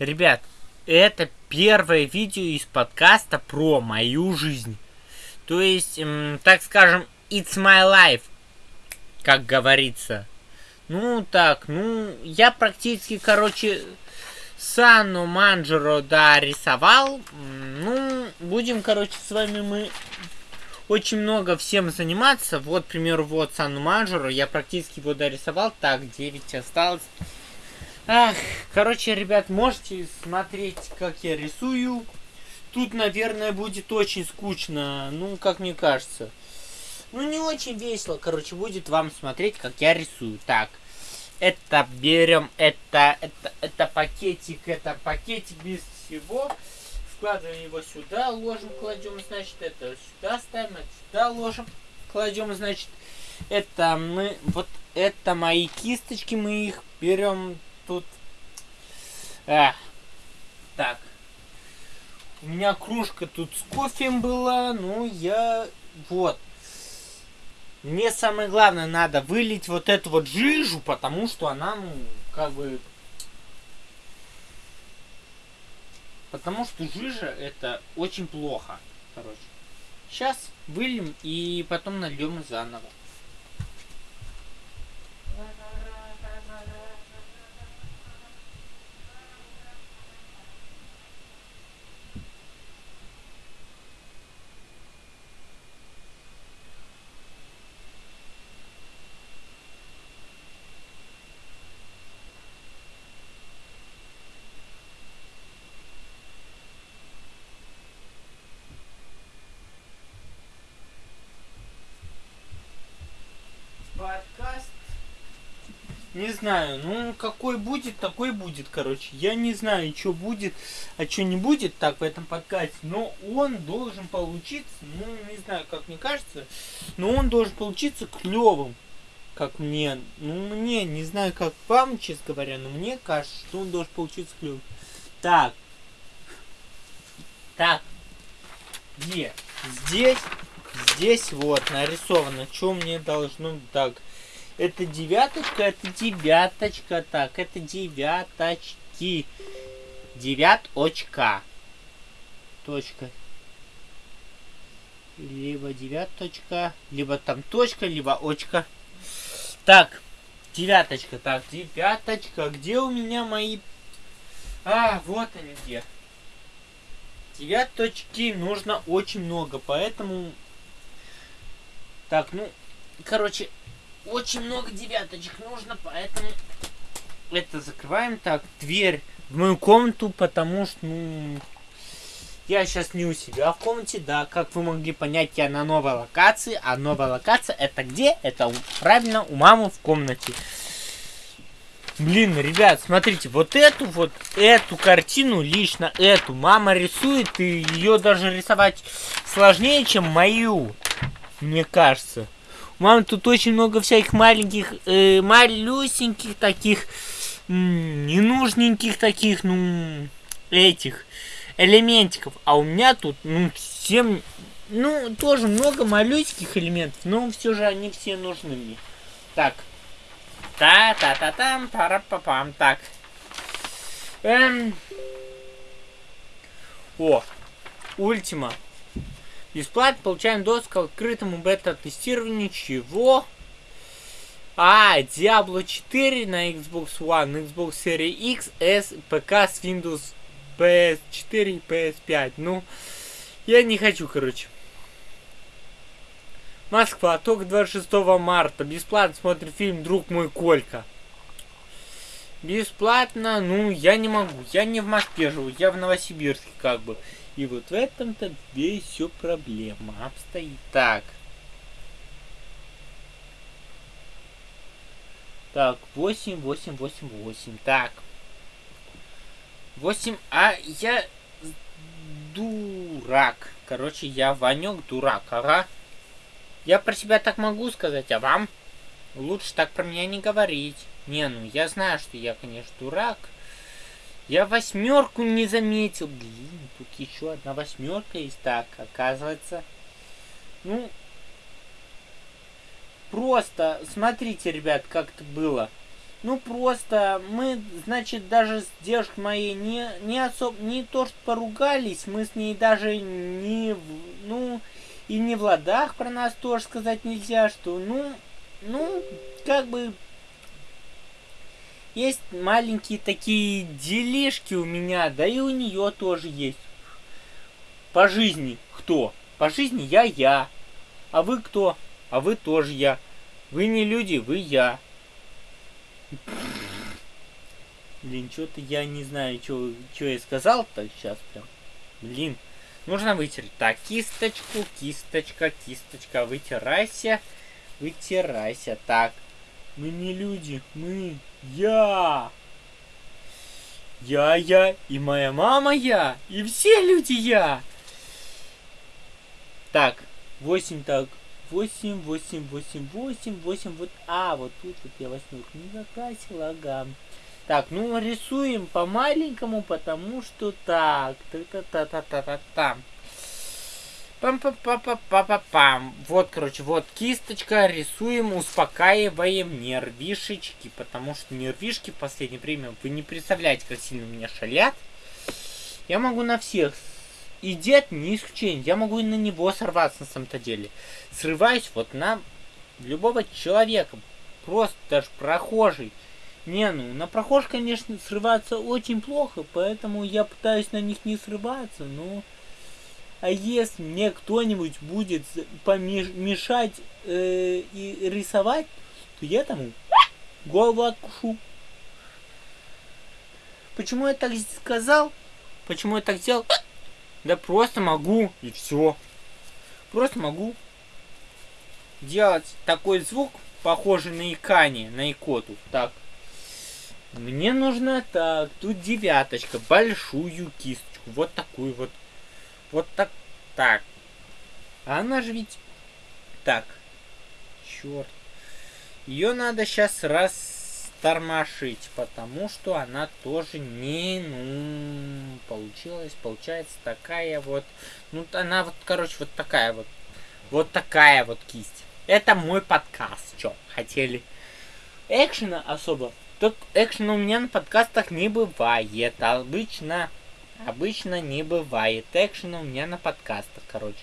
Ребят, это первое видео из подкаста про мою жизнь. То есть, эм, так скажем, it's my life, как говорится. Ну, так, ну, я практически, короче, Сану Манджеро, да, рисовал. Ну, будем, короче, с вами мы очень много всем заниматься. Вот, к примеру, вот Сану Манджеро, я практически его дорисовал. Так, 9 осталось. Ах, короче, ребят, можете смотреть, как я рисую. Тут, наверное, будет очень скучно, ну, как мне кажется. Ну, не очень весело, короче, будет вам смотреть, как я рисую. Так, это берем, это, это, это пакетик, это пакетик без всего. Складываем его сюда, ложим, кладем, значит, это сюда ставим, это сюда ложим, кладем, значит, это мы, вот это мои кисточки, мы их берем тут... А, так. У меня кружка тут с кофе была, ну я... Вот. Мне самое главное надо вылить вот эту вот жижу, потому что она, ну, как бы... Потому что жижа это очень плохо, короче. Сейчас выльем и потом нальем заново. Не знаю, ну какой будет, такой будет, короче. Я не знаю, что будет, а что не будет так в этом подкасте, но он должен получиться, ну не знаю, как мне кажется, но он должен получиться клевым, как мне. Ну мне, не знаю, как вам, честно говоря, но мне кажется, что он должен получиться клевым. Так. Так. Где? Здесь здесь вот нарисовано, что мне должно так. Это девяточка, это девяточка, так, это девяточки. Девяточка. Точка. Либо девяточка, либо там точка, либо очка. Так, девяточка, так, девяточка. Где у меня мои... А, вот они где. Девяточки нужно очень много, поэтому так, ну, короче, очень много девяточек нужно, поэтому это закрываем. Так, дверь в мою комнату, потому что, ну, я сейчас не у себя в комнате, да, как вы могли понять, я на новой локации, а новая локация это где? Это правильно у мамы в комнате. Блин, ребят, смотрите, вот эту вот, эту картину, лично эту, мама рисует, и ее даже рисовать сложнее, чем мою мне кажется. У мамы тут очень много всяких маленьких, э, малюсеньких таких, ненужненьких таких, ну, этих элементиков. А у меня тут, ну, всем, ну, тоже много малюсеньких элементов, но все же они все нужны мне. Так. Та-та-та-там, пара-па-пам. Так. Эм. О, Ультима. Бесплатно получаем доступ к открытому бета-тестированию чего? А, Diablo 4 на Xbox One, Xbox Series X, S, ПК с Windows PS4 и PS5. Ну, я не хочу, короче. Москва, только 26 марта. Бесплатно смотрит фильм «Друг мой Колька». Бесплатно, ну, я не могу. Я не в Москве живу, я в Новосибирске, как бы. И вот в этом-то весь все проблема обстоит. Так. Так, 8, 8, 8, 8. Так. 8, а я дурак. Короче, я Ванек дурак, ага. Я про себя так могу сказать, а вам? Лучше так про меня не говорить. Не, ну я знаю, что я, конечно, дурак. Я восьмерку не заметил. Блин, тут еще одна восьмерка есть. Так, оказывается. Ну, просто смотрите, ребят, как это было. Ну просто мы, значит, даже с девушкой моей не, не особо, не то что поругались, мы с ней даже не, ну, и не в ладах про нас тоже сказать нельзя, что, ну, ну, как бы, есть маленькие такие делишки у меня, да и у нее тоже есть. По жизни кто? По жизни я я. А вы кто? А вы тоже я. Вы не люди, вы я. Блин, что-то я не знаю, что я сказал-то сейчас прям. Блин, нужно вытереть. Так, кисточку, кисточка, кисточка, вытирайся, вытирайся. Так, мы не люди, мы я. Я, я, и моя мама я, и все люди я. Так, 8 так, 8, 8, 8, 8, 8, вот, а, вот тут вот я восьмерку не закрасил, ага. Так, ну рисуем по маленькому, потому что так, та-та-та-та-та-та. Пам-пам-пам-пам-пам-пам. Вот, короче, вот кисточка, рисуем, успокаиваем нервишечки, потому что нервишки в последнее время, вы не представляете, как сильно меня шалят. Я могу на всех и дед не исключение. Я могу и на него сорваться на самом-то деле. Срываюсь вот на любого человека. Просто даже прохожий. Не, ну, на прохожих, конечно, срываться очень плохо, поэтому я пытаюсь на них не срываться, но... А если мне кто-нибудь будет помешать э, и рисовать, то я тому голову откушу. Почему я так сказал? Почему я так сделал? Да просто могу, и все. Просто могу делать такой звук, похожий на икание, на икоту. Так. Мне нужно так, тут девяточка, большую кисточку, вот такую вот. Вот так, так. А она же ведь... Так. Черт. Ее надо сейчас раз тормошить, потому что она тоже не, ну, получилась, получается такая вот, ну, она вот, короче, вот такая вот, вот такая вот кисть. Это мой подкаст, что, хотели? Экшена особо, так экшена у меня на подкастах не бывает, обычно, обычно не бывает экшена у меня на подкастах, короче.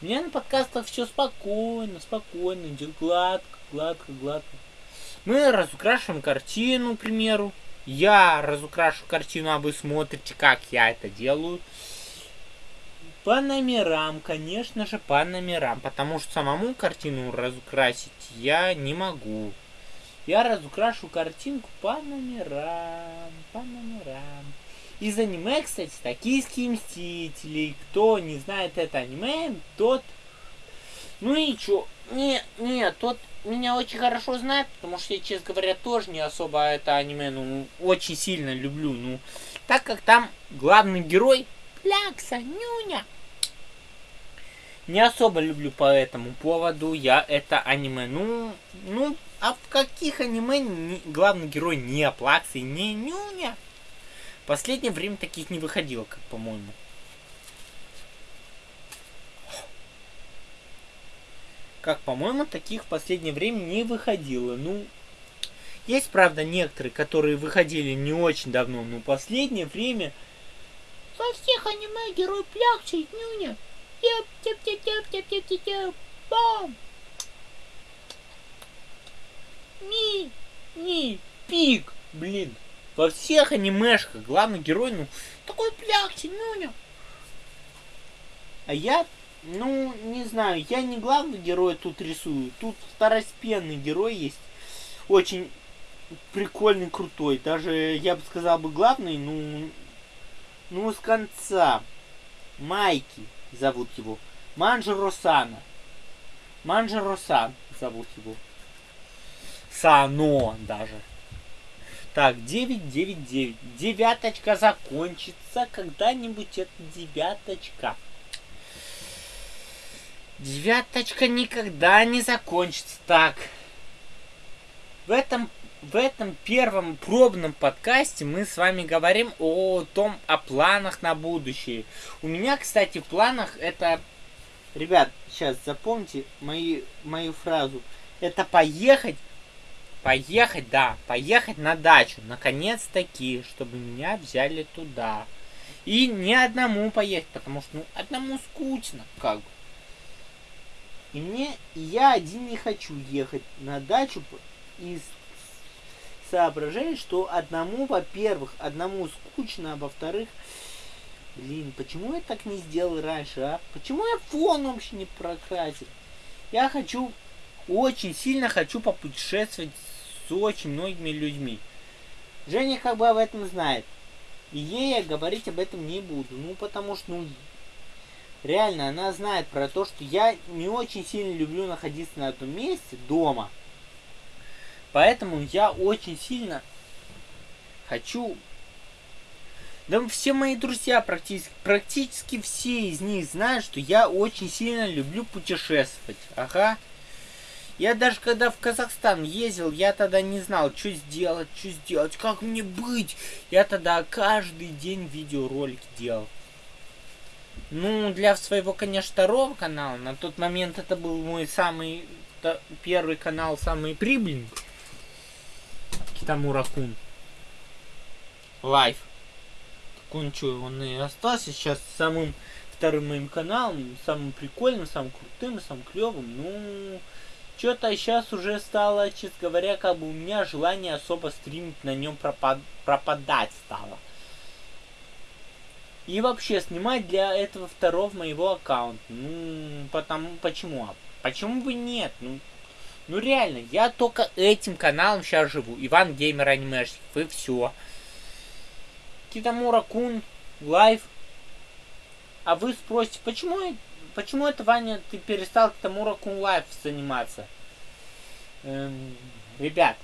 У меня на подкастах все спокойно, спокойно, идет гладко, гладко, гладко. Мы разукрашиваем картину, к примеру. Я разукрашу картину, а вы смотрите, как я это делаю. По номерам, конечно же, по номерам. Потому что самому картину разукрасить я не могу. Я разукрашу картинку по номерам, по номерам. Из аниме, кстати, «Токийские мстители». Кто не знает это аниме, тот... Ну и чё? Не, не, тот меня очень хорошо знает, потому что я, честно говоря, тоже не особо это аниме, ну, очень сильно люблю, ну, так как там главный герой Плякса, Нюня. Не особо люблю по этому поводу я это аниме. Ну, ну, а в каких аниме не, главный герой не Плакса и не Нюня? Последнее время таких не выходило, как по-моему. как по-моему, таких в последнее время не выходило. Ну, есть, правда, некоторые, которые выходили не очень давно, но последнее время во всех аниме герой плякчает нюня. Теп, теп, теп, теп, теп, теп, теп, теп, бам. Ни, ни, пик, блин. Во всех анимешках главный герой, ну, такой плякчий, нюня. А я ну, не знаю, я не главный герой тут рисую. Тут второстепенный герой есть. Очень прикольный, крутой. Даже, я бы сказал бы, главный, ну, ну, с конца. Майки зовут его. Манджи Сана. Манджи Сан зовут его. Сано даже. Так, 9, 9, 9. Девяточка закончится когда-нибудь эта девяточка. Девяточка никогда не закончится. Так. В этом, в этом первом пробном подкасте мы с вами говорим о том, о планах на будущее. У меня, кстати, в планах это... Ребят, сейчас запомните мои, мою фразу. Это поехать поехать, да, поехать на дачу, наконец-таки, чтобы меня взяли туда. И не одному поехать, потому что, ну, одному скучно, как бы. И мне, я один не хочу ехать на дачу из соображаю, что одному, во-первых, одному скучно, а во-вторых, блин, почему я так не сделал раньше, а? Почему я фон вообще не прокрасил? Я хочу, очень сильно хочу попутешествовать с очень многими людьми. Женя как бы об этом знает. И ей я говорить об этом не буду. Ну, потому что, ну, реально, она знает про то, что я не очень сильно люблю находиться на этом месте, дома. Поэтому я очень сильно хочу... Да все мои друзья, практически, практически все из них знают, что я очень сильно люблю путешествовать. Ага. Я даже когда в Казахстан ездил, я тогда не знал, что сделать, что сделать, как мне быть. Я тогда каждый день видеоролики делал. Ну, для своего, конечно, второго канала, на тот момент это был мой самый первый канал, самый прибыльный. Китамура Кун. Live. Что, он и остался сейчас самым вторым моим каналом, самым прикольным, самым крутым, самым клевым. Ну, что-то сейчас уже стало, честно говоря, как бы у меня желание особо стримить на нем пропад пропадать стало. И вообще снимать для этого второго моего аккаунта. Ну, потому, почему? Почему бы нет? Ну, ну реально, я только этим каналом сейчас живу. Иван Геймер Анимешник, вы все. Китамура Кун, Live. А вы спросите, почему, почему это, Ваня, ты перестал Китамура Кун Live заниматься? Эм, ребят,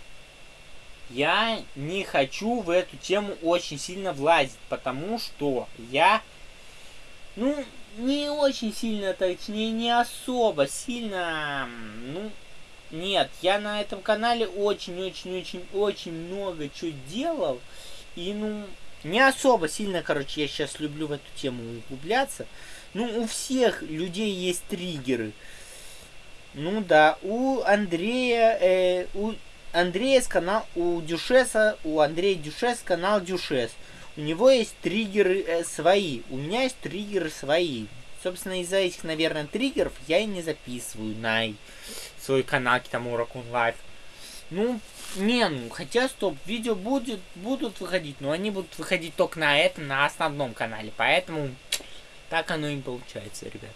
я не хочу в эту тему очень сильно влазить, потому что я, ну, не очень сильно, точнее, не особо сильно, ну, нет, я на этом канале очень-очень-очень-очень много чего делал. И, ну, не особо сильно, короче, я сейчас люблю в эту тему углубляться. Ну, у всех людей есть триггеры. Ну да, у Андрея, э, у Андрея с канал, у Дюшеса, у Андрея Дюшес канал Дюшес. У него есть триггеры э, свои, у меня есть триггеры свои. Собственно, из-за этих, наверное, триггеров я и не записываю на свой канал Китамура Кун Live. Ну, не, ну, хотя, стоп, видео будет, будут выходить, но они будут выходить только на этом, на основном канале, поэтому так оно и получается, ребят.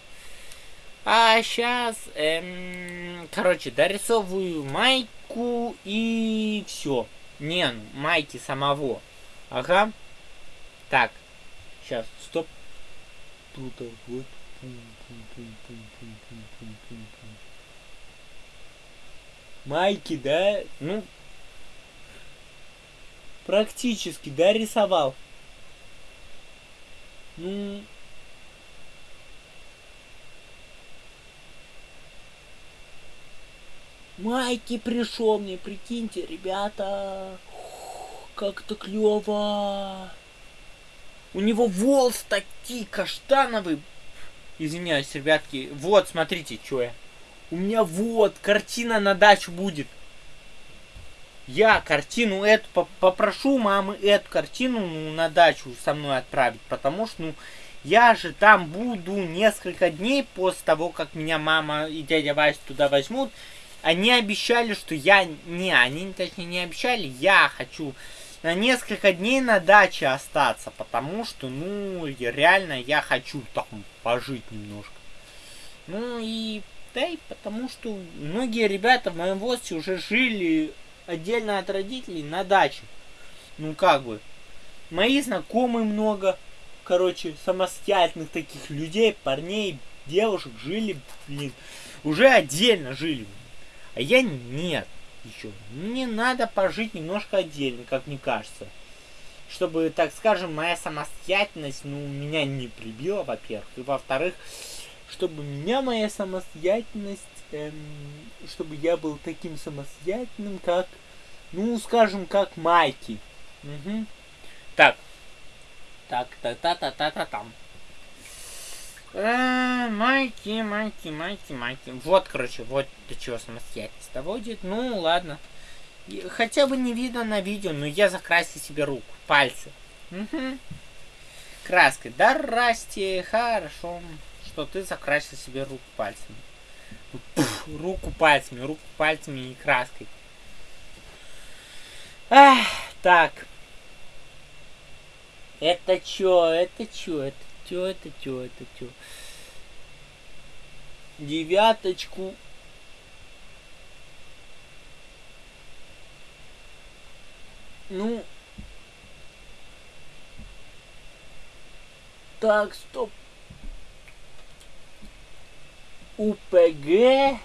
А сейчас, эм, короче, дорисовываю майку и все. Не, ну, майки самого. Ага. Так, сейчас, стоп. Тут вот. Майки, да? Ну, практически, да, рисовал. Ну, Майки пришел мне, прикиньте, ребята. Как то клево. У него волос такие каштановые. Извиняюсь, ребятки. Вот, смотрите, что я. У меня вот, картина на дачу будет. Я картину эту попрошу мамы эту картину ну, на дачу со мной отправить, потому что, ну, я же там буду несколько дней после того, как меня мама и дядя Вася туда возьмут. Они обещали, что я... Не, они точнее не обещали, я хочу на несколько дней на даче остаться, потому что, ну, реально я хочу там пожить немножко. Ну и да и потому что многие ребята в моем возрасте уже жили отдельно от родителей на даче. Ну как бы. Мои знакомые много, короче, самостоятельных таких людей, парней, девушек жили, блин, уже отдельно жили. А я нет еще. Мне надо пожить немножко отдельно, как мне кажется. Чтобы, так скажем, моя самостоятельность, ну, меня не прибила, во-первых. И во-вторых, чтобы меня моя самостоятельность, эм, чтобы я был таким самостоятельным, как, ну, скажем, как Майки. Угу. Так. Так, та-та-та-та-та-там. Э, майки, майки, майки, майки. Вот, короче, вот до чего самостоятельность доводит. Ну, ладно. Хотя бы не видно на видео, но я закрасил себе руку, пальцы. Краской. Да, Расти, хорошо, что ты закрасил себе руку пальцами. Пф, руку пальцами, руку пальцами и краской. Так. Это чё, это чё, это чё, это чё, это чё? Девяточку. Ну. Так, стоп. УПГ.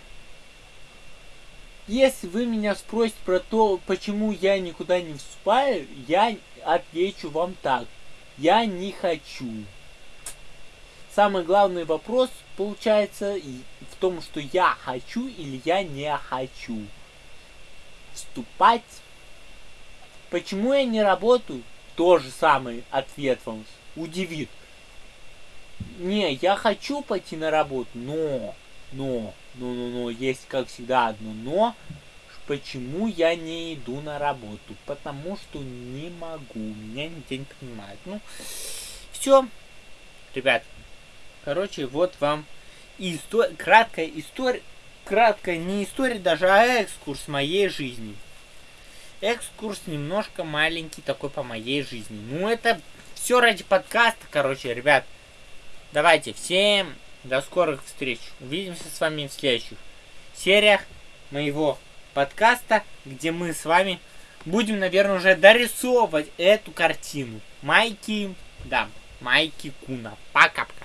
Если вы меня спросите про то, почему я никуда не вступаю, я отвечу вам так. Я не хочу. Самый главный вопрос получается в том, что я хочу или я не хочу вступать. Почему я не работаю? Тоже самый ответ вам удивит. Не, я хочу пойти на работу, но, но, но, но, но, есть как всегда одно но. Почему я не иду на работу? Потому что не могу, меня нигде не принимают. Ну, все, ребят. Короче, вот вам история, краткая история, краткая не история даже, а экскурс моей жизни. Экскурс немножко маленький такой по моей жизни. Ну, это все ради подкаста, короче, ребят. Давайте, всем до скорых встреч. Увидимся с вами в следующих сериях моего подкаста, где мы с вами будем, наверное, уже дорисовывать эту картину. Майки, да, Майки Куна. Пока-пока.